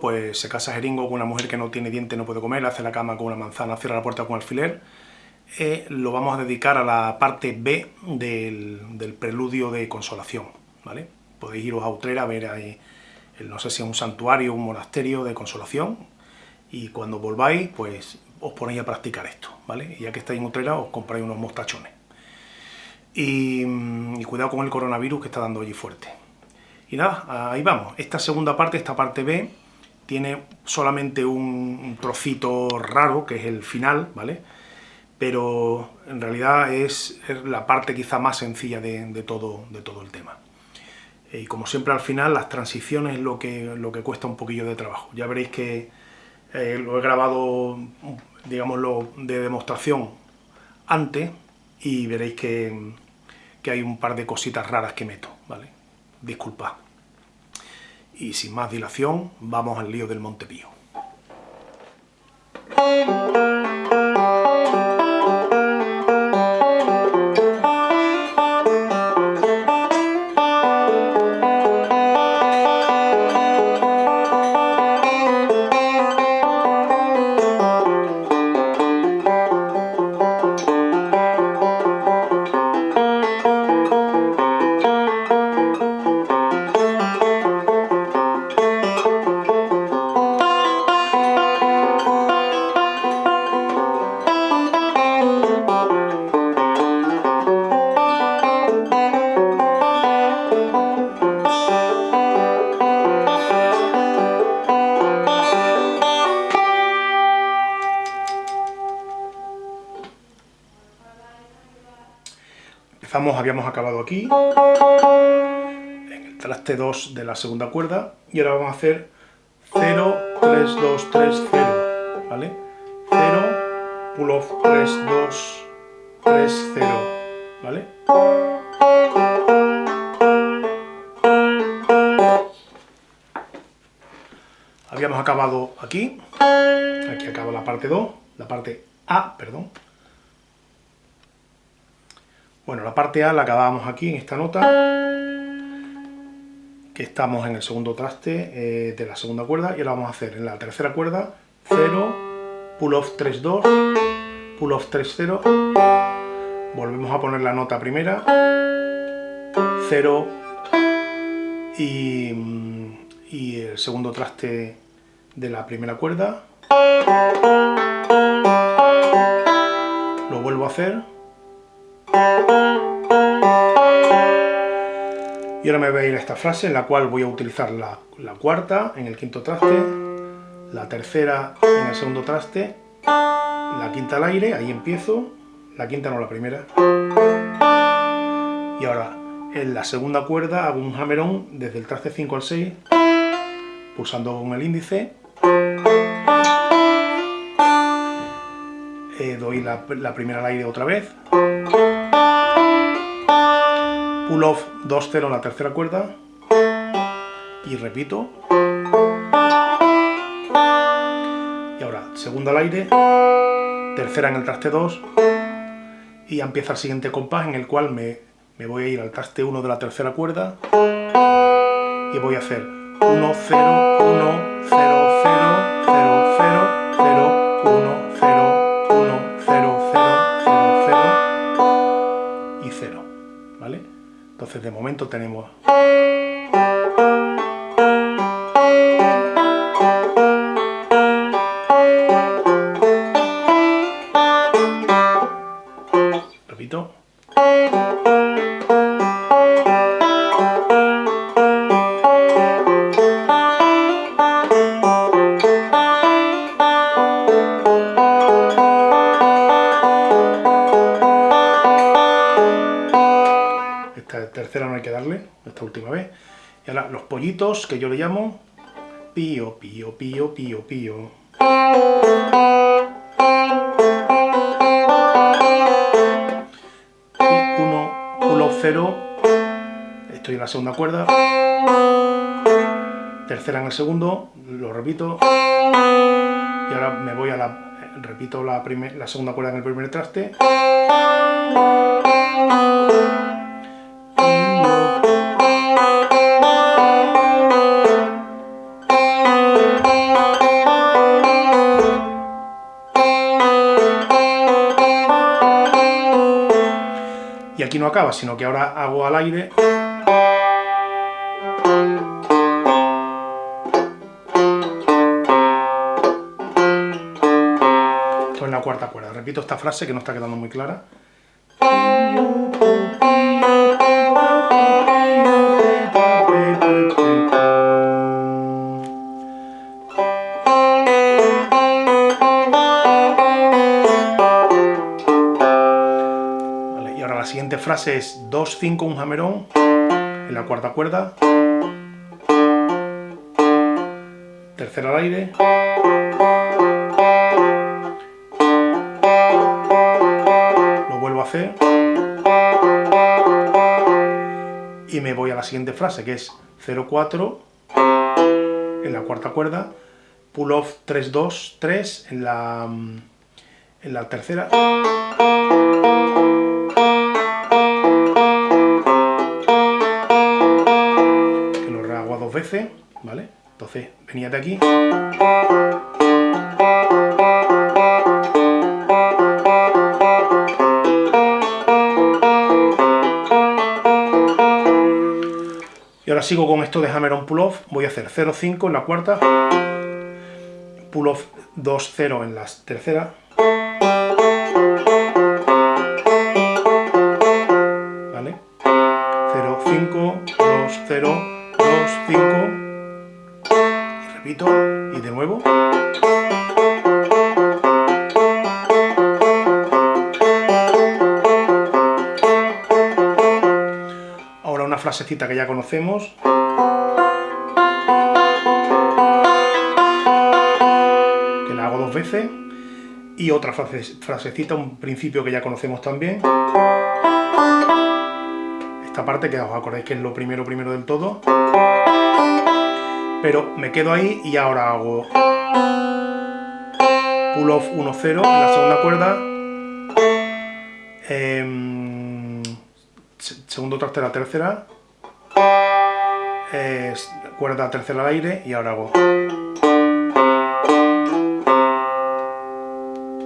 pues se casa Jeringo con una mujer que no tiene diente, no puede comer, hace la cama con una manzana, cierra la puerta con alfiler. Eh, lo vamos a dedicar a la parte B del, preludio de consolación, ¿vale? Podéis iros a Utrera a ver ahí, no sé si es un santuario, un monasterio de consolación, y cuando volváis, pues os ponéis a practicar esto, ¿vale? Y ya que estáis en Utrera, os compráis unos mostachones. Y, y cuidado con el coronavirus que está dando allí fuerte. Y nada, ahí vamos. Esta segunda parte, esta parte B, tiene solamente un trocito raro, que es el final, ¿vale? Pero en realidad es, la parte quizá más sencilla de, todo, de todo el tema. Eh, y como siempre al final, las transiciones es lo que, lo que cuesta un poquillo de trabajo. Ya veréis que eh, lo he grabado, digámoslo, de demostración antes, y veréis que, que hay un par de cositas raras que meto, ¿vale? Disculpad. Y sin más dilación, vamos al lío del Montepío. Habíamos acabado aquí, en el traste 2 de la segunda cuerda, y ahora vamos a hacer 0, 3, 2, 3, 0, ¿vale? 0, pull off 3, 2, 3, 0, ¿vale? Habíamos acabado aquí, aquí acaba la parte 2, la parte A, perdón, bueno, la parte A la acabamos aquí en esta nota, que estamos en el segundo traste eh, de la segunda cuerda, y ahora vamos a hacer en la tercera cuerda 0, pull off 3, 2, pull off 3, 0, volvemos a poner la nota primera, 0 y, y el segundo traste de la primera cuerda, lo vuelvo a hacer, y ahora me voy a ir a esta frase en la cual voy a utilizar la, cuarta en el quinto traste, la tercera en el segundo traste, la quinta al aire, ahí empiezo, la quinta no la primera. Y ahora en la segunda cuerda hago un hammer-on desde el traste 5 al 6, pulsando con el índice, eh, doy la primera al aire otra vez, pull off 2-0 en la tercera cuerda. Y repito. Y ahora segunda al aire. Tercera en el traste 2 y empieza el siguiente compás en el cual me, me voy a ir al traste 1 de la tercera cuerda. Y voy a hacer 1, 0, 1, 0, 0, 0, 0, 0, momento tenemos... que yo le llamo pío, pío, pío, pío, pío. Y uno, uno, cero, estoy en la segunda cuerda, tercera en el segundo, lo repito, y ahora me voy a la, repito la, la segunda cuerda en el primer traste, acaba, sino que ahora hago al aire... Esto es la cuarta cuerda. Repito esta frase que no está quedando muy clara. Siguiente frase es 2, 5, un jamerón en la cuarta cuerda, tercera al aire, lo vuelvo a hacer. Y me voy a la siguiente frase que es 0, 4 en la cuarta cuerda, pull off 3, 2, 3 en la, en la tercera ¿vale? Entonces, venía de aquí. Y ahora sigo con esto de hammer on pull off, voy a hacer 0-5 en la cuarta, pull off 2-0 en la tercera, y de nuevo. Ahora una frasecita que ya conocemos. Que la hago dos veces. Y otra frasecita, un principio que ya conocemos también. Esta parte que os acordáis que es lo primero primero del todo pero me quedo ahí y ahora hago pull off 1-0 en la segunda cuerda. Eh, segundo traste la tercera. Cuerda tercera al aire y ahora hago.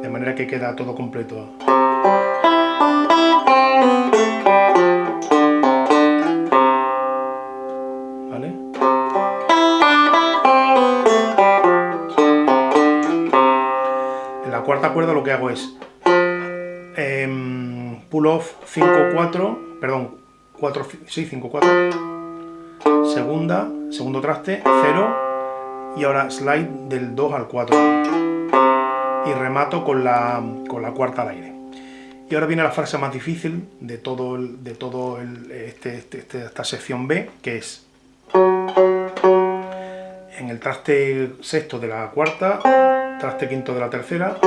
De manera que queda todo completo que hago es em, pull off 5-4, perdón, 4, sí, 5-4, segunda, segundo traste, 0, y ahora slide del 2 al 4, y remato con la, con la cuarta al aire. Y ahora viene la frase más difícil de todo, el, de todo el, este, este, este esta sección B, que es en el traste sexto de la cuarta, traste quinto de la tercera,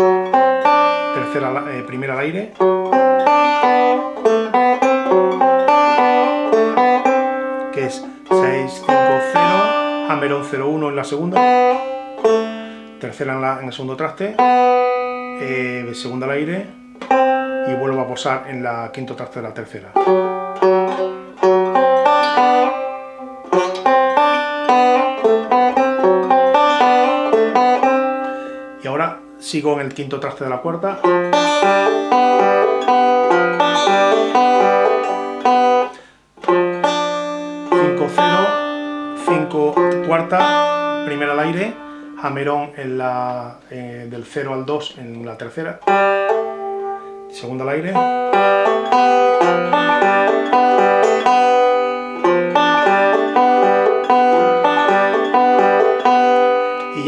tercera, eh, primera al aire, que es 6, 5, 0, hammer 0, 1 en la segunda, tercera en, la, en el segundo traste, eh, segunda al aire, y vuelvo a posar en la quinto traste de la tercera. Sigo en el quinto traste de la cuarta. Cuarta, primera al aire, jamerón en la, eh, del 0 al 2 en la tercera, segunda al aire,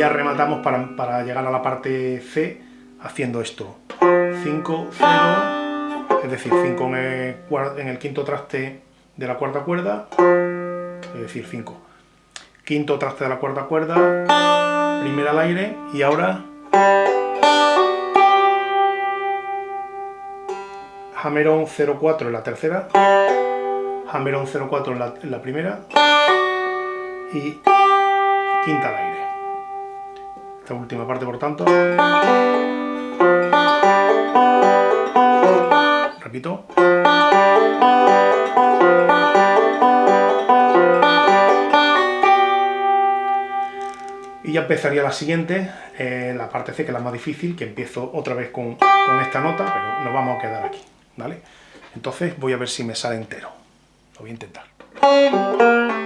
rematamos para, llegar a la parte C haciendo esto. 5, 0, es decir, 5 en el, quinto traste de la cuarta cuerda, es decir, 5. Quinto traste de la cuarta cuerda, primera al aire, y ahora... Hammer-on 0-4 en la tercera, Hammer-on 0-4 en la, en la primera, y quinta al aire esta última parte por tanto. Repito. Y ya empezaría la siguiente, eh, la parte C, que es la más difícil, que empiezo otra vez con, con esta nota, pero nos vamos a quedar aquí, ¿vale? Entonces voy a ver si me sale entero. Lo voy a intentar.